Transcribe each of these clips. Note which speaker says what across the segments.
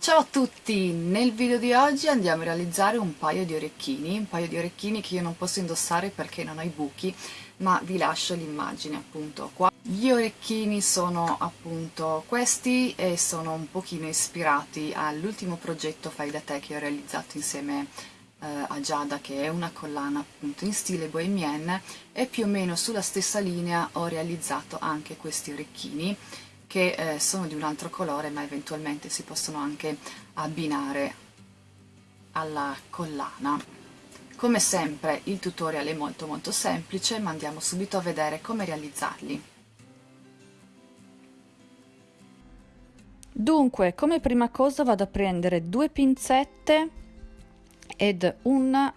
Speaker 1: Ciao a tutti! Nel video di oggi andiamo a realizzare un paio di orecchini, un paio di orecchini che io non posso indossare perché non ho i buchi, ma vi lascio l'immagine appunto qua. Gli orecchini sono appunto questi e sono un pochino ispirati all'ultimo progetto Fai da te che ho realizzato insieme eh, a Giada che è una collana appunto in stile bohemienne e più o meno sulla stessa linea ho realizzato anche questi orecchini che eh, sono di un altro colore ma eventualmente si possono anche abbinare alla collana. Come sempre il tutorial è molto molto semplice ma andiamo subito a vedere come realizzarli.
Speaker 2: Dunque, come prima cosa vado a prendere due pinzette ed un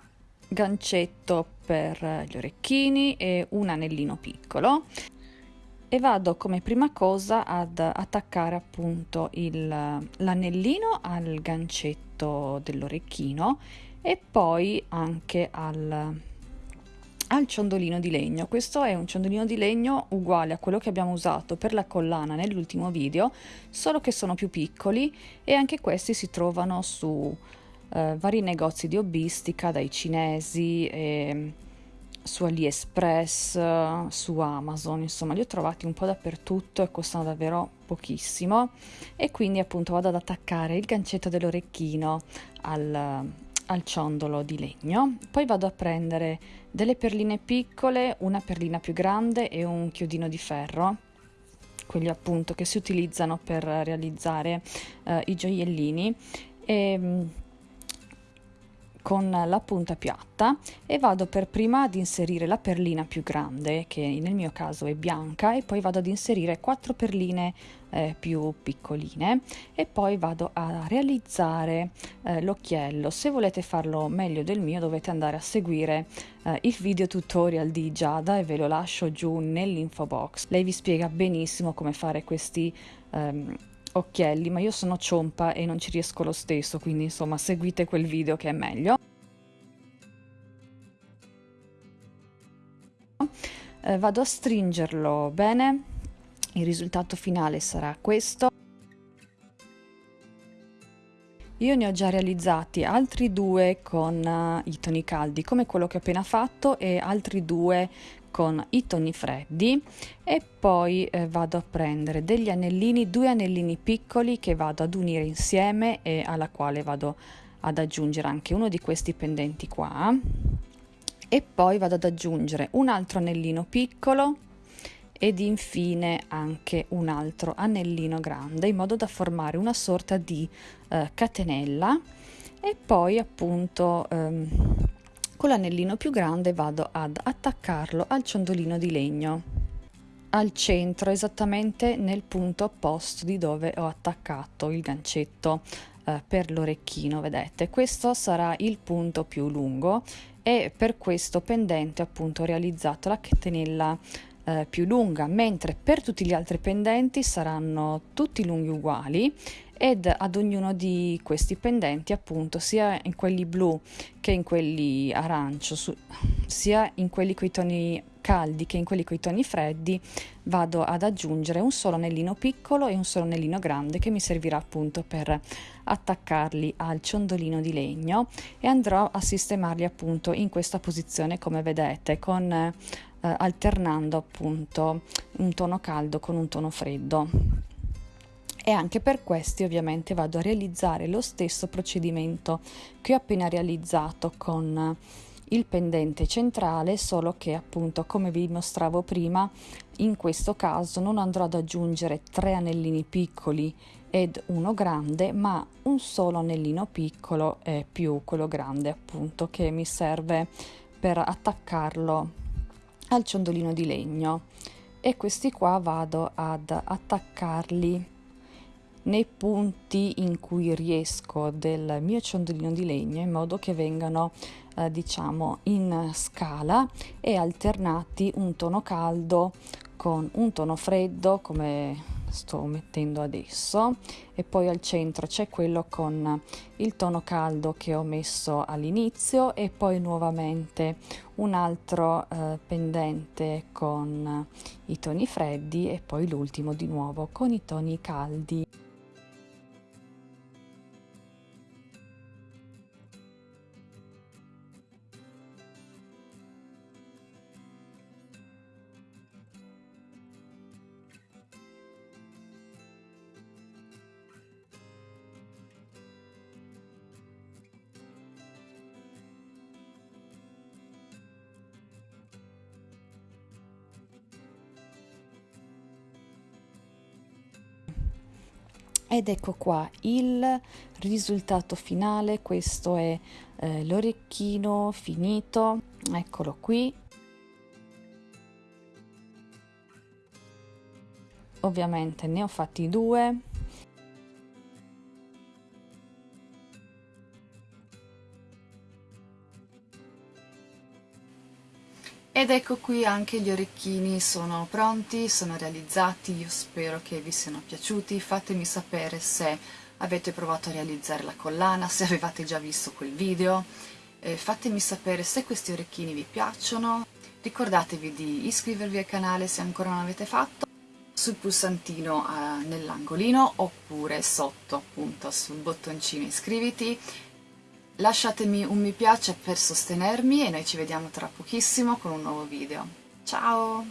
Speaker 2: gancetto per gli orecchini e un anellino piccolo e vado come prima cosa ad attaccare appunto l'anellino al gancetto dell'orecchino e poi anche al, al ciondolino di legno. Questo è un ciondolino di legno uguale a quello che abbiamo usato per la collana nell'ultimo video, solo che sono più piccoli e anche questi si trovano su eh, vari negozi di hobbistica, dai cinesi e su AliExpress, su Amazon, insomma li ho trovati un po' dappertutto e costano davvero pochissimo. E quindi appunto vado ad attaccare il gancetto dell'orecchino al, al ciondolo di legno, poi vado a prendere delle perline piccole, una perlina più grande e un chiodino di ferro. Quelli appunto che si utilizzano per realizzare eh, i gioiellini. E con la punta piatta e vado per prima ad inserire la perlina più grande che nel mio caso è bianca e poi vado ad inserire quattro perline eh, più piccoline e poi vado a realizzare eh, l'occhiello. Se volete farlo meglio del mio dovete andare a seguire eh, il video tutorial di Giada e ve lo lascio giù nell'info box. Lei vi spiega benissimo come fare questi ehm, occhielli, ma io sono ciompa e non ci riesco lo stesso, quindi insomma seguite quel video che è meglio. Eh, vado a stringerlo bene, il risultato finale sarà questo. Io ne ho già realizzati altri due con uh, i toni caldi, come quello che ho appena fatto, e altri due con i toni freddi e poi eh, vado a prendere degli anellini, due anellini piccoli che vado ad unire insieme e alla quale vado ad aggiungere anche uno di questi pendenti qua. E poi vado ad aggiungere un altro anellino piccolo ed infine anche un altro anellino grande in modo da formare una sorta di eh, catenella. E poi appunto ehm, con l'anellino più grande vado ad attaccarlo al ciondolino di legno. Al centro esattamente nel punto opposto di dove ho attaccato il gancetto eh, per l'orecchino vedete. Questo sarà il punto più lungo e per questo pendente appunto ho realizzato la catenella eh, più lunga mentre per tutti gli altri pendenti saranno tutti lunghi uguali ed ad ognuno di questi pendenti appunto sia in quelli blu che in quelli arancio su, sia in quelli con i toni caldi che in quelli con i toni freddi vado ad aggiungere un solo anellino piccolo e un solo anellino grande che mi servirà appunto per attaccarli al ciondolino di legno e andrò a sistemarli appunto in questa posizione come vedete con eh, alternando appunto un tono caldo con un tono freddo e anche per questi ovviamente vado a realizzare lo stesso procedimento che ho appena realizzato con il pendente centrale solo che appunto come vi mostravo prima in questo caso non andrò ad aggiungere tre anellini piccoli ed uno grande ma un solo anellino piccolo e più quello grande appunto che mi serve per attaccarlo al ciondolino di legno. E questi qua vado ad attaccarli nei punti in cui riesco del mio ciondolino di legno in modo che vengano eh, diciamo in scala e alternati un tono caldo con un tono freddo come sto mettendo adesso. E poi al centro c'è quello con il tono caldo che ho messo all'inizio e poi nuovamente un altro eh, pendente con i toni freddi e poi l'ultimo di nuovo con i toni caldi
Speaker 3: ed ecco qua il risultato finale. Questo è eh, l'orecchino finito. Eccolo qui. Ovviamente ne ho fatti due
Speaker 2: Ed ecco qui anche gli orecchini sono pronti, sono realizzati, io spero che vi siano piaciuti, fatemi sapere se avete provato a realizzare la collana, se avevate già visto quel video, eh, fatemi sapere se questi orecchini vi piacciono, ricordatevi di iscrivervi al canale se ancora non l'avete fatto, sul pulsantino eh, nell'angolino oppure sotto appunto sul bottoncino iscriviti Lasciatemi un mi piace per sostenermi e noi ci vediamo tra pochissimo con un nuovo video. Ciao!